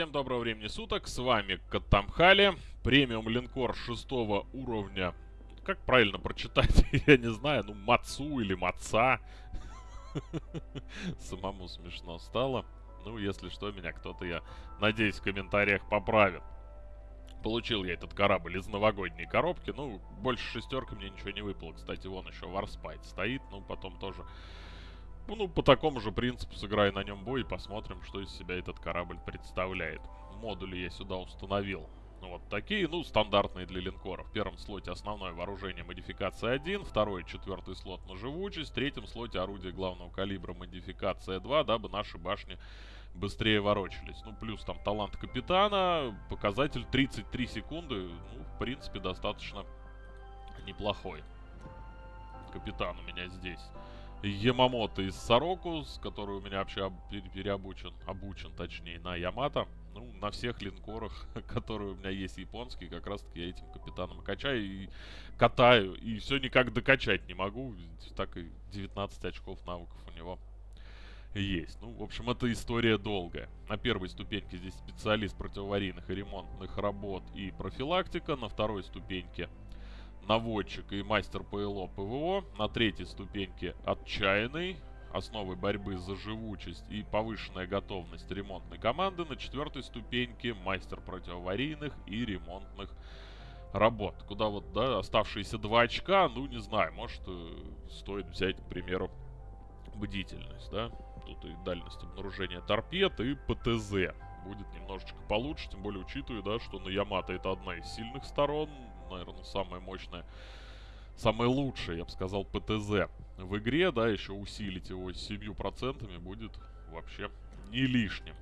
Всем доброго времени суток, с вами Катамхали, премиум линкор шестого уровня. Как правильно прочитать, я не знаю, ну Мацу или Маца. Самому смешно стало. Ну, если что, меня кто-то, я надеюсь, в комментариях поправит. Получил я этот корабль из новогодней коробки. Ну, больше шестерка мне ничего не выпало. Кстати, вон еще Варспайт стоит. Ну, потом тоже ну, по такому же принципу сыграю на нем бой и посмотрим, что из себя этот корабль представляет. Модули я сюда установил. Вот такие, ну, стандартные для линкоров. В первом слоте основное вооружение модификация 1, второй и четвертый слот на живучесть, в третьем слоте орудие главного калибра модификация 2, дабы наши башни быстрее ворочались. Ну, плюс там талант капитана, показатель 33 секунды, ну, в принципе, достаточно неплохой. Капитан у меня здесь. Ямамото из Сорокус, который у меня вообще переобучен, обучен точнее, на Ямато. Ну, на всех линкорах, которые у меня есть японские, как раз таки я этим капитаном качаю и катаю. И все никак докачать не могу. Так и 19 очков навыков у него есть. Ну, в общем, это история долгая. На первой ступеньке здесь специалист противоаварийных и ремонтных работ и профилактика. На второй ступеньке наводчик и мастер ПЛО ПВО. На третьей ступеньке отчаянный, основы борьбы за живучесть и повышенная готовность ремонтной команды. На четвертой ступеньке мастер противоаварийных и ремонтных работ. Куда вот, да, оставшиеся два очка, ну, не знаю, может, э, стоит взять, к примеру, бдительность, да. Тут и дальность обнаружения торпед, и ПТЗ будет немножечко получше, тем более учитывая, да, что на Ямато это одна из сильных сторон, наверное, самое мощное, самое лучшее, я бы сказал, ПТЗ в игре, да, еще усилить его 7% будет вообще не лишним.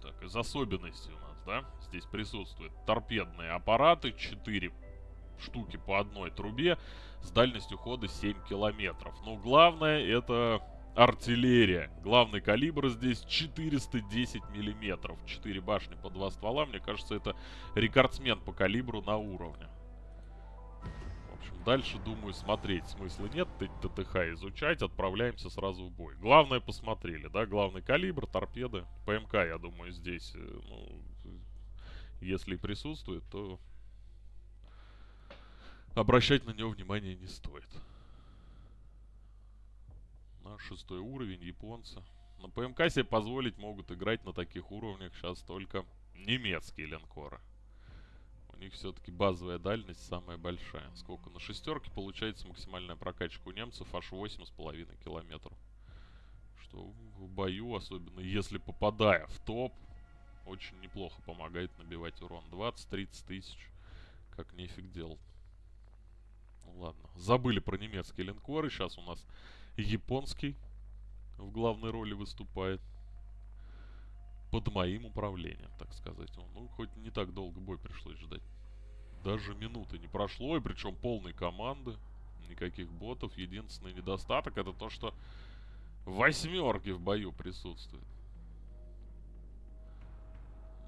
Так, из особенностей у нас, да, здесь присутствуют торпедные аппараты, 4 штуки по одной трубе с дальностью хода 7 километров. Но главное это артиллерия. Главный калибр здесь 410 миллиметров. 4 башни по 2 ствола. Мне кажется, это рекордсмен по калибру на уровне. В общем, дальше, думаю, смотреть смысла нет. ТТХ изучать. Отправляемся сразу в бой. Главное посмотрели, да? Главный калибр, торпеды. ПМК, я думаю, здесь, э, ну, если присутствует, то обращать на него внимание не стоит на шестой уровень, японцы. На ПМК себе позволить могут играть на таких уровнях сейчас только немецкие линкоры. У них все-таки базовая дальность самая большая. Сколько? На шестерке получается максимальная прокачка у немцев аж 8,5 километров. Что в бою, особенно если попадая в топ, очень неплохо помогает набивать урон. 20-30 тысяч. Как нефиг делать. Ну ладно. Забыли про немецкие линкоры. Сейчас у нас японский в главной роли выступает. Под моим управлением, так сказать. Ну, хоть не так долго бой пришлось ждать. Даже минуты не прошло, и причем полной команды. Никаких ботов. Единственный недостаток это то, что восьмерки в бою присутствуют.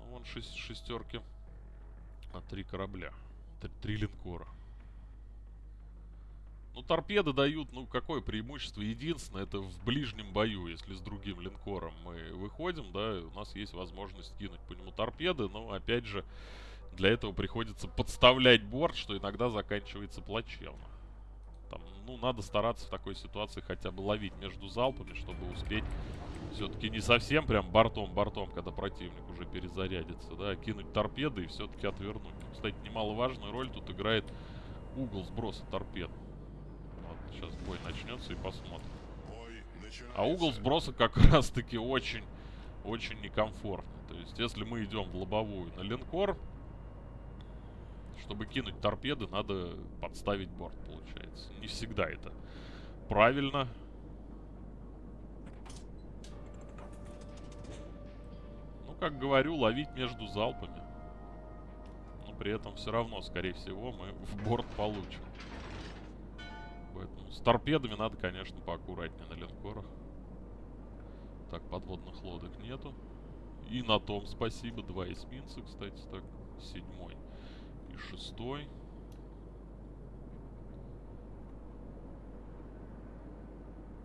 Ну, вон шесть, шестерки. А три корабля. Три, три линкора. Ну, торпеды дают, ну, какое преимущество? Единственное, это в ближнем бою, если с другим линкором мы выходим, да, у нас есть возможность кинуть по нему торпеды, но, опять же, для этого приходится подставлять борт, что иногда заканчивается плачевно. Там, ну, надо стараться в такой ситуации хотя бы ловить между залпами, чтобы успеть все-таки не совсем прям бортом-бортом, когда противник уже перезарядится, да, а кинуть торпеды и все-таки отвернуть. Кстати, немаловажную роль тут играет угол сброса торпед. Сейчас бой начнется и посмотрим. А угол сброса как раз таки очень, очень некомфортный. То есть, если мы идем в лобовую на линкор, чтобы кинуть торпеды, надо подставить борт, получается. Не всегда это правильно. Ну, как говорю, ловить между залпами. Но при этом все равно, скорее всего, мы в борт получим. С торпедами надо, конечно, поаккуратнее на линкорах. Так, подводных лодок нету. И на том спасибо. Два эсминца, кстати, так. Седьмой и шестой.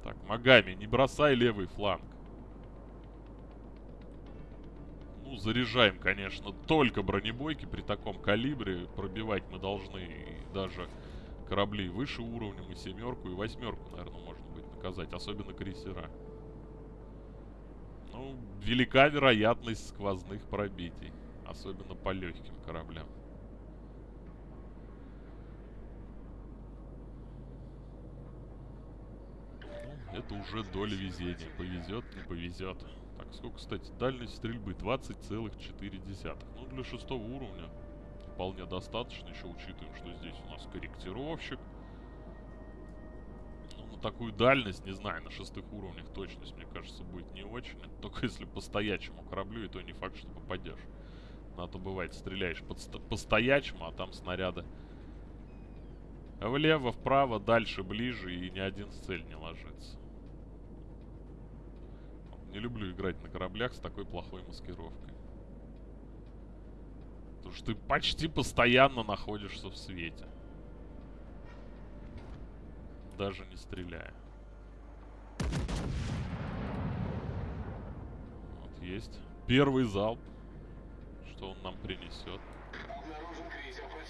Так, Магами, не бросай левый фланг. Ну, заряжаем, конечно, только бронебойки при таком калибре. Пробивать мы должны даже корабли выше уровнем, и семерку, и восьмерку, наверное, можно будет наказать. Особенно крейсера. Ну, велика вероятность сквозных пробитий. Особенно по легким кораблям. Ну, это уже доля везения. Повезет, не повезет. Так, сколько, кстати, дальность стрельбы? 20,4. Ну, для шестого уровня вполне достаточно. Еще учитываем, что здесь у нас корректировщик. Ну, на такую дальность, не знаю, на шестых уровнях точность, мне кажется, будет не очень. Это только если по стоячему кораблю, и то не факт, что попадешь. На то бывает, стреляешь по стоячему, а там снаряды влево, вправо, дальше, ближе, и ни один в цель не ложится. Не люблю играть на кораблях с такой плохой маскировкой. Потому что ты почти постоянно находишься в свете. Даже не стреляя. Вот есть. Первый залп. Что он нам принесет?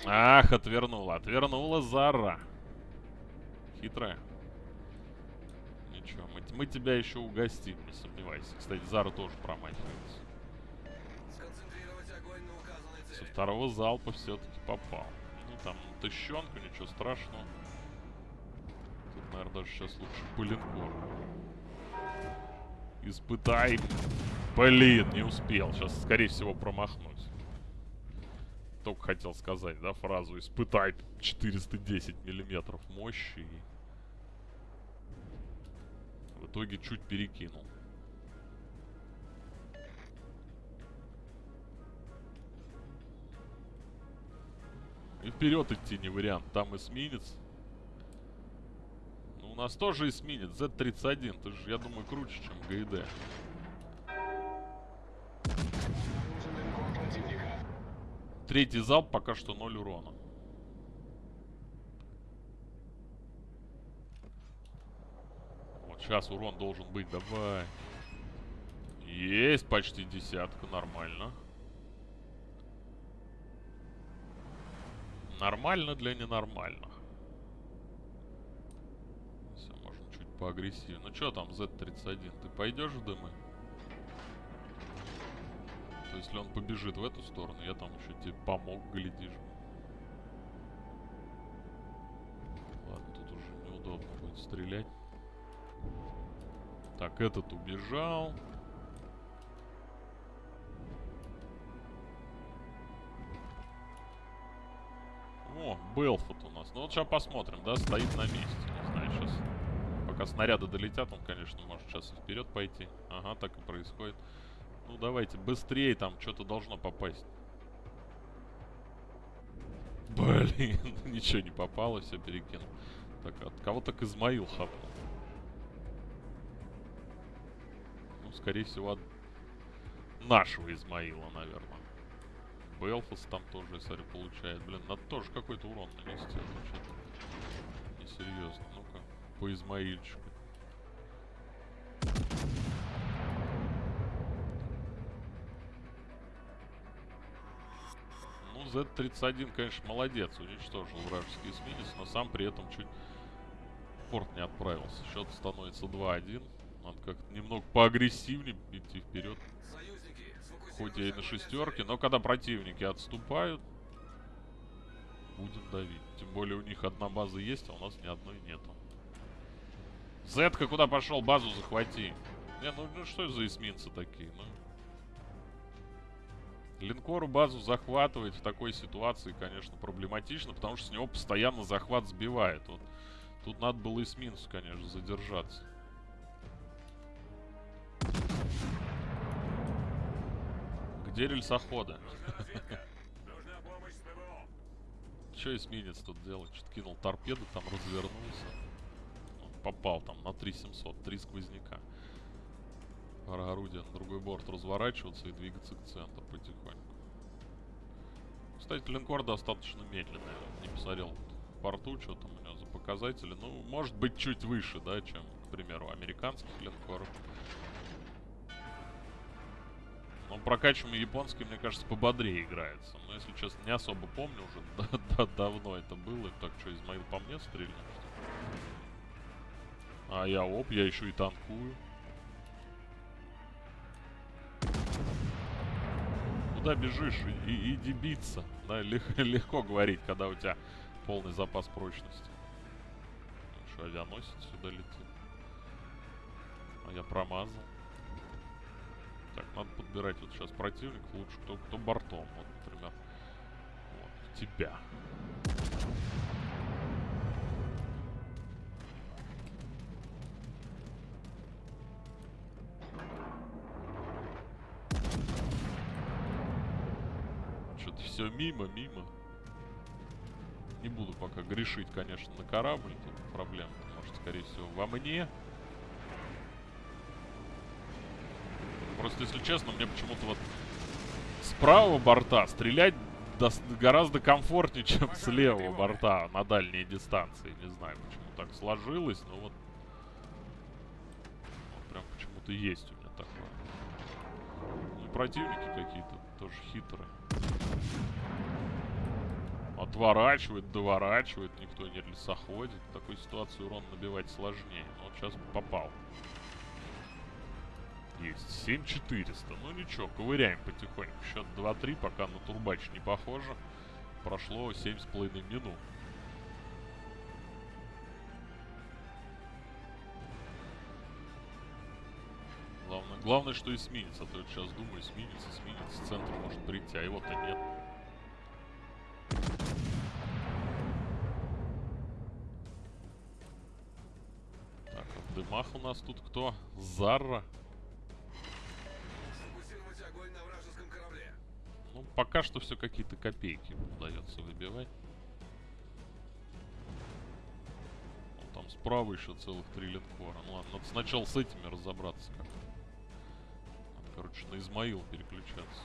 Ах, отвернула. Отвернула Зара. Хитрая. Ничего, мы, мы тебя еще угостим, не сомневайся. Кстати, Зара тоже промахивается. Со второго залпа все-таки попал. Ну, там тыщенка, ничего страшного. Тут, наверное, даже сейчас лучше по линкору. Испытай. Блин, не успел. Сейчас, скорее всего, промахнусь. Только хотел сказать, да, фразу «Испытай 410 миллиметров мощи». В итоге чуть перекинул. И вперед идти не вариант. Там эсминец. Ну, у нас тоже эсминец. Z-31. Ты же, я думаю, круче, чем ГИД. Третий залп пока что 0 урона. Вот сейчас урон должен быть. Давай. Есть почти десятка. Нормально. Нормально для ненормальных. Все, можно чуть поагрессивнее. Ну что там, Z-31? Ты пойдешь в дымы? То если он побежит в эту сторону, я там еще тебе помог, глядишь. Ладно, тут уже неудобно будет стрелять. Так, этот убежал. О, Белфот у нас. Ну вот сейчас посмотрим, да, стоит на месте. Не знаю, сейчас. Пока снаряды долетят, он, конечно, может сейчас и вперед пойти. Ага, так и происходит. Ну давайте, быстрее там что-то должно попасть. Блин, ничего не попало, все перекинул. Так, от кого так Измаил хапнул? Ну, скорее всего, от нашего Измаила, наверное. Белфас там тоже, я смотрю, получает. Блин, надо тоже какой-то урон нанести. А несерьезно. Ну-ка, по Измаильчику. Z-31, конечно, молодец. Уничтожил вражеский эсминец, но сам при этом чуть порт не отправился. Счет становится 2-1. Надо как-то немного поагрессивнее идти вперед. Хоть и на шестерке, но когда противники отступают, будем давить. Тем более у них одна база есть, а у нас ни одной нету. Зетка куда пошел? Базу захвати. Не, ну, ну что за эсминцы такие? Ну, Линкору базу захватывать в такой ситуации, конечно, проблематично, потому что с него постоянно захват сбивает. Вот. Тут надо было эсминцу, конечно, задержаться. Где рельсоходы? Че эсминец тут делает? Что-то кинул торпеды, там развернулся. Попал там на 3700, три сквозняка. Пора орудия на другой борт разворачиваться и двигаться к центру потихоньку. Кстати, линкор достаточно медленный. Не посмотрел в порту, что там у него за показатели. Ну, может быть, чуть выше, да, чем, к примеру, американских линкоров. Но прокачиваемый японский, мне кажется, пободрее играется. Но если честно, не особо помню уже. Да, да, давно это было. Так что, Измаил по мне стрельнул? А я оп, я еще и танкую. Куда бежишь? И, иди биться. Да, лег, легко говорить, когда у тебя полный запас прочности. Что, авианосец сюда летит? А я промазал. Так, надо подбирать вот сейчас противник лучше, кто, кто бортом, вот, например. Вот, тебя. Что-то все мимо, мимо. Не буду пока грешить, конечно, на корабль. Тут проблема, может, скорее всего, во мне. Просто, если честно, мне почему-то вот с правого борта стрелять гораздо комфортнее, чем с левого борта на дальние дистанции. Не знаю, почему так сложилось, но вот, вот прям почему-то есть у меня такое. Ну противники какие-то тоже хитрые. Отворачивает, доворачивает, никто не лесоходит. В такой ситуации урон набивать сложнее. Но вот сейчас попал. Есть. 7400. Ну ничего, ковыряем потихоньку. Счет 2-3, пока на турбач не похоже. Прошло 7,5 минут. Главное, главное, что эсминец. А то я сейчас думаю, эсминец, эсминец, центр может прийти, а его-то нет. Так, а в дымах у нас тут кто? Зарра. Пока что все какие-то копейки удается выбивать. Ну, там справа еще целых три линкора. Ну ладно, надо сначала с этими разобраться как-то. Надо, короче, на Измаил переключаться.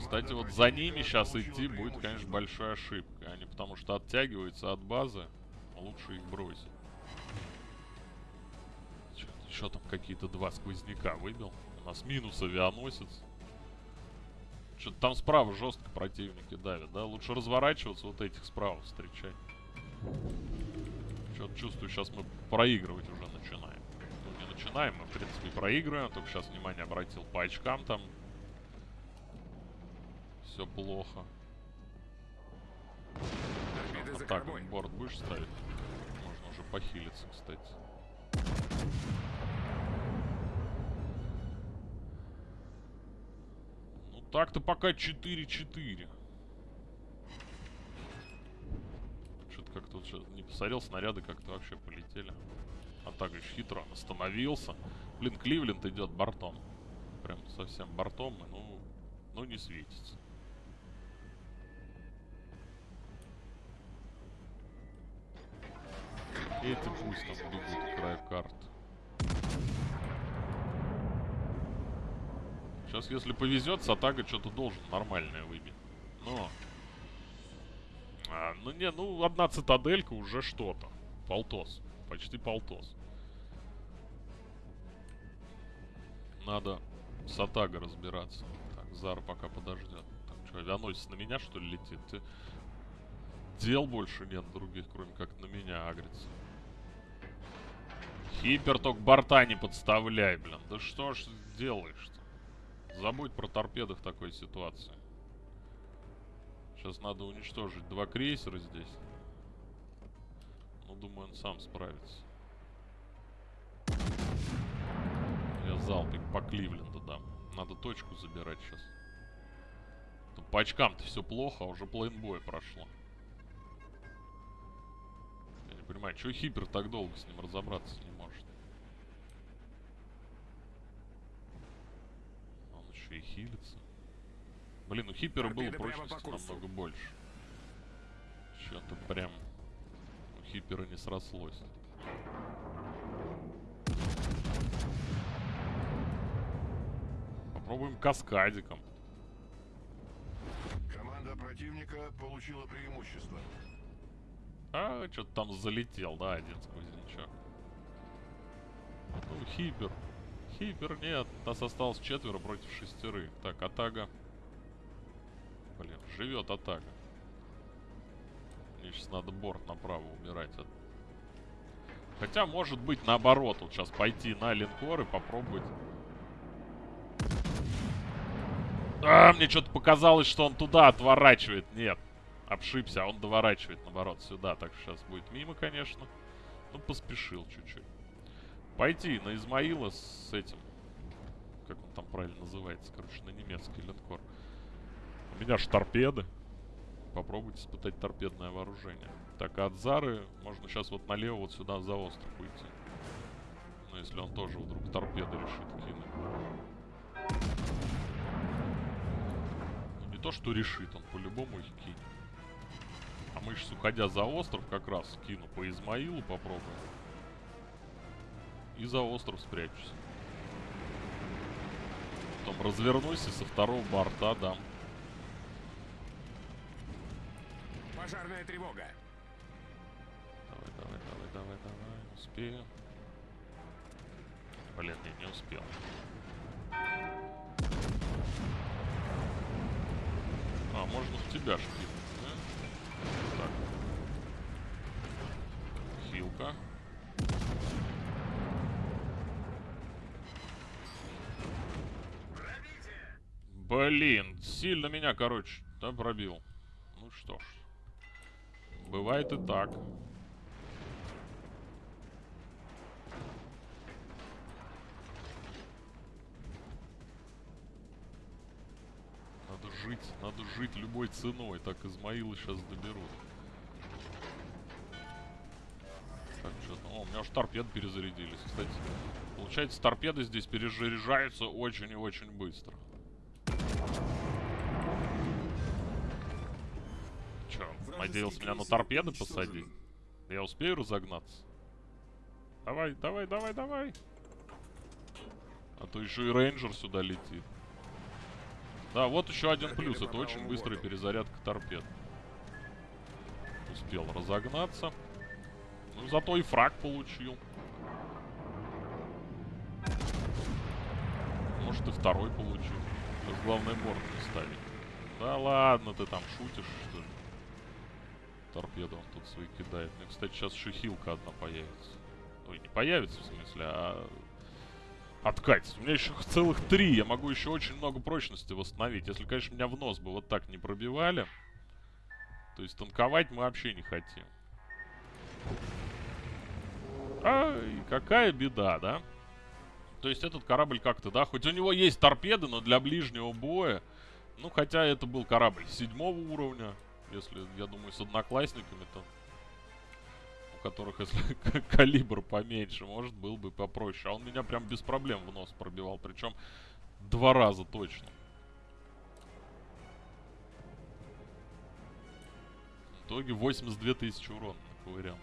Кстати, вот за ними сейчас идти будет, конечно, большая ошибка. Они потому что оттягиваются от базы, лучше их бросить. Еще там какие-то два сквозняка выбил. У нас минус авианосец. Что-то там справа жестко противники давят, да? Лучше разворачиваться, вот этих справа встречать. Что-то чувствую, сейчас мы проигрывать уже начинаем. Ну, не начинаем, мы, в принципе, проигрываем. Только сейчас внимание обратил по очкам там. Все плохо. Вот так, борт будешь ставить? Можно уже похилиться, кстати. Так-то пока 4-4. Что-то как-то вот не посмотрел, снаряды как-то вообще полетели. А так еще хитро остановился. Блин, Кливленд идет бортом. Прям совсем бортом, и ну, ну не светится. Эти пусть там бегут к краю карты. Сейчас, если повезет, Сатага что-то должен нормальное выбить. Но... А, ну не, ну одна цитаделька уже что-то. Полтос. Почти полтос. Надо с Атага разбираться. Так, Зара пока подождет. Так, что, авианосец на меня, что ли, летит? Ты... Дел больше нет других, кроме как на меня агрится. Хипер только борта не подставляй, блин. Да что ж делаешь-то? Забудь про торпеды в такой ситуации. Сейчас надо уничтожить два крейсера здесь. Ну, думаю, он сам справится. Я залпик по Кливленду дам. Надо точку забирать сейчас. Тут по очкам-то все плохо, а уже плейнбой прошло. Я не понимаю, что Хипер так долго с ним разобраться не может? Еще и хилится. Блин, у Хипера было прочности намного больше. Что-то прям у Хипера не срослось. Попробуем каскадиком. Команда противника получила преимущество. А, что-то там залетел, да, один сквознячок. Ну, Хипер. Хипер нет. Нас осталось четверо против шестерых. Так, Атага. Блин, живет Атага. Мне сейчас надо борт направо убирать. Хотя, может быть, наоборот. Вот сейчас пойти на линкор и попробовать... А, мне что-то показалось, что он туда отворачивает. Нет, обшибся, а он доворачивает, наоборот, сюда. Так что сейчас будет мимо, конечно. Ну, поспешил чуть-чуть. Пойти на Измаила с этим. Как он там правильно называется? Короче, на немецкий линкор. У меня ж торпеды. Попробуйте испытать торпедное вооружение. Так, а от Зары можно сейчас вот налево вот сюда за остров уйти. Ну, если он тоже вдруг торпеды решит кинуть. Ну, не то, что решит, он по-любому их кинет. А мы сейчас, уходя за остров, как раз кину по Измаилу, попробуем. И за остров спрячусь. Потом развернусь и со второго борта дам. Пожарная тревога. Давай, давай, давай, давай, давай. Успею. Блин, я не успел. А, можно в тебя шпилить, да? Так. Хилка. Блин, сильно меня, короче, да, пробил. Ну что ж. Бывает и так. Надо жить, надо жить любой ценой. Так Измаилы сейчас доберут. Так, что О, у меня аж торпеды перезарядились. Кстати, получается, торпеды здесь перезаряжаются очень и очень быстро. Надеялся меня на торпеды посадить? Я успею разогнаться? Давай, давай, давай, давай. А то еще и рейнджер сюда летит. Да, вот еще один плюс. Это очень быстрая перезарядка торпед. Успел разогнаться. Ну, зато и фраг получил. Может, и второй получил. Сейчас главное борт не ставить. Да ладно, ты там шутишь, что ли? Торпеду он тут свои кидает. Мне, кстати, сейчас еще хилка одна появится. Ой, не появится, в смысле, а... Откатится. У меня еще целых три. Я могу еще очень много прочности восстановить. Если, конечно, меня в нос бы вот так не пробивали. То есть танковать мы вообще не хотим. Ай, какая беда, да? То есть этот корабль как-то, да, хоть у него есть торпеды, но для ближнего боя... Ну, хотя это был корабль седьмого уровня. Если, я думаю, с одноклассниками-то, у которых, если калибр поменьше, может, был бы попроще. А он меня прям без проблем в нос пробивал. Причем два раза точно. В итоге 82 тысячи урона наковырял.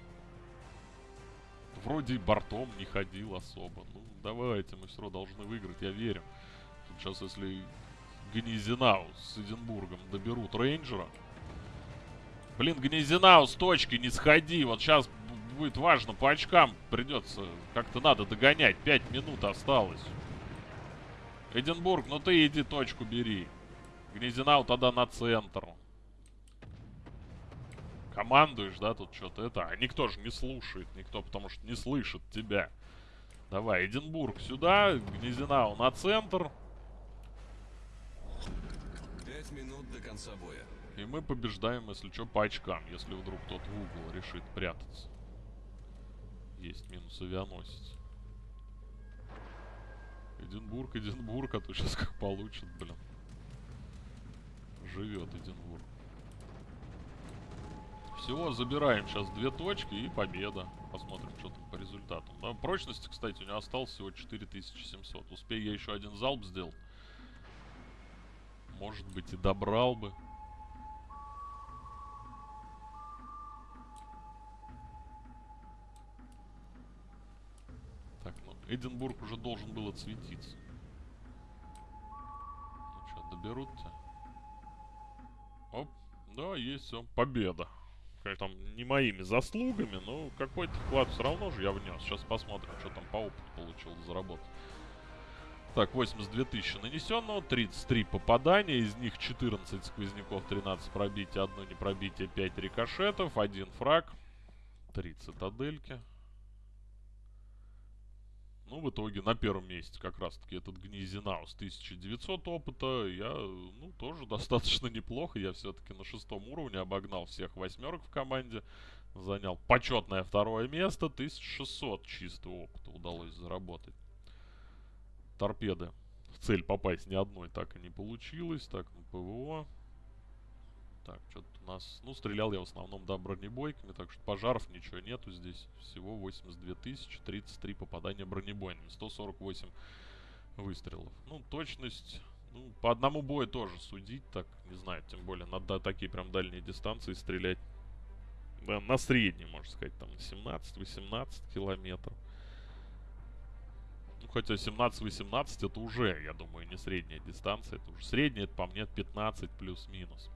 Вроде и бортом не ходил особо. Ну, давайте, мы все равно должны выиграть, я верю. Сейчас, если Гнезинау с Эдинбургом доберут рейнджера. Блин, Гнезинау с точки не сходи. Вот сейчас будет важно, по очкам придется. Как-то надо догонять. Пять минут осталось. Эдинбург, ну ты иди точку бери. Гнезинау тогда на центр. Командуешь, да, тут что-то это. А никто же не слушает, никто, потому что не слышит тебя. Давай, Эдинбург сюда, Гнезинау на центр. Пять минут до конца боя. И мы побеждаем, если что, по очкам, если вдруг тот в угол решит прятаться. Есть минус авианосец. Эдинбург, Эдинбург, а то сейчас как получит, блин. Живет Эдинбург. Все, забираем сейчас две точки и победа. Посмотрим, что там по результатам. Да, прочности, кстати, у него осталось всего 4700. Успею я еще один залп сделал. Может быть и добрал бы. Эдинбург уже должен был отсветиться. Ну что, доберут-то? Оп, да, есть все. Победа. конечно, там не моими заслугами, но какой-то вклад все равно же я внес. Сейчас посмотрим, что там по опыту получил заработать. Так, 82 тысячи нанесенного, 33 попадания, из них 14 сквозняков, 13 пробитий, одно не пробитие, 5 рикошетов, один фраг, 3 цитадельки. Ну, в итоге на первом месте как раз-таки этот Гнизинаус 1900 опыта. Я, ну, тоже достаточно неплохо. Я все-таки на шестом уровне обогнал всех восьмерок в команде. Занял почетное второе место. 1600 чистого опыта удалось заработать. Торпеды в цель попасть ни одной так и не получилось. Так, ну, ПВО. Так, что-то у нас... Ну, стрелял я в основном, да, бронебойками, так что пожаров ничего нету здесь. Всего 82 тысячи, 33 попадания бронебойными, 148 выстрелов. Ну, точность... Ну, по одному бою тоже судить, так, не знаю, тем более надо такие прям дальние дистанции стрелять. Да, на средней, можно сказать, там 17-18 километров. Ну, хотя 17-18 это уже, я думаю, не средняя дистанция, это уже средняя, это по мне 15 плюс-минус.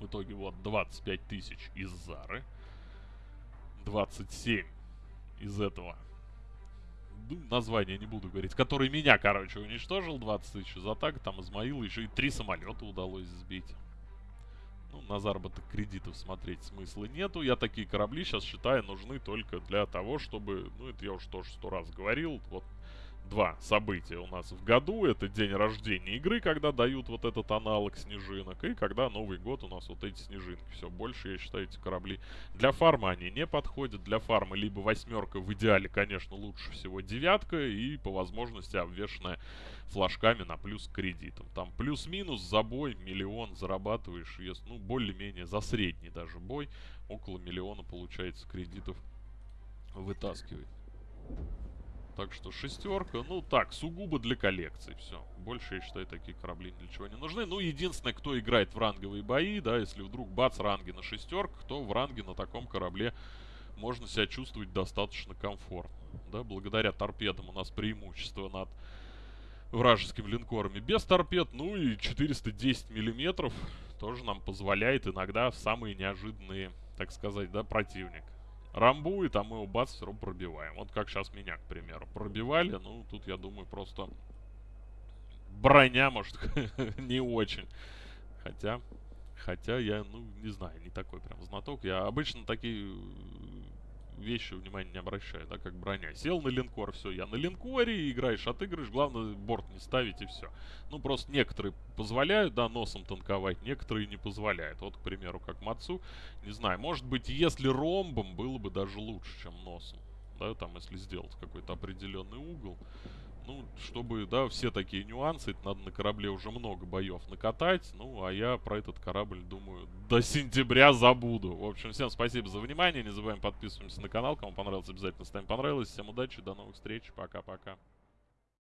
В итоге вот 25 тысяч из Зары. 27 из этого. Ну, название не буду говорить. Который меня, короче, уничтожил. 20 тысяч за так. Там Измаила еще и три самолета удалось сбить. Ну, на заработок кредитов смотреть смысла нету. Я такие корабли сейчас считаю нужны только для того, чтобы... Ну, это я уже тоже сто раз говорил. Вот два события у нас в году. Это день рождения игры, когда дают вот этот аналог снежинок. И когда Новый год у нас вот эти снежинки. Все, больше, я считаю, эти корабли для фарма они не подходят. Для фарма либо восьмерка, в идеале, конечно, лучше всего девятка. И по возможности обвешенная флажками на плюс кредитом. Там плюс-минус за бой миллион зарабатываешь. Если, ну, более-менее за средний даже бой. Около миллиона получается кредитов вытаскивать. Так что шестерка, ну так, сугубо для коллекции, все. Больше, я считаю, такие корабли для чего не нужны. Ну, единственное, кто играет в ранговые бои, да, если вдруг бац, ранги на шестерках, то в ранге на таком корабле можно себя чувствовать достаточно комфортно. Да, благодаря торпедам у нас преимущество над вражескими линкорами без торпед. Ну и 410 миллиметров тоже нам позволяет иногда в самые неожиданные, так сказать, да, противник рамбует, а мы его бац, все равно пробиваем. Вот как сейчас меня, к примеру, пробивали. Ну, тут, я думаю, просто броня, может, не очень. Хотя, хотя я, ну, не знаю, не такой прям знаток. Я обычно такие вещи внимания не обращаю, да, как броня. Сел на линкор, все, я на линкоре, играешь, отыгрываешь, главное борт не ставить и все. Ну, просто некоторые позволяют, да, носом танковать, некоторые не позволяют. Вот, к примеру, как Мацу, не знаю, может быть, если ромбом, было бы даже лучше, чем носом. Да, там, если сделать какой-то определенный угол. Ну, чтобы, да, все такие нюансы, это надо на корабле уже много боев накатать. Ну, а я про этот корабль, думаю, до сентября забуду. В общем, всем спасибо за внимание. Не забываем подписываться на канал. Кому понравилось, обязательно ставим понравилось. Всем удачи, до новых встреч. Пока-пока.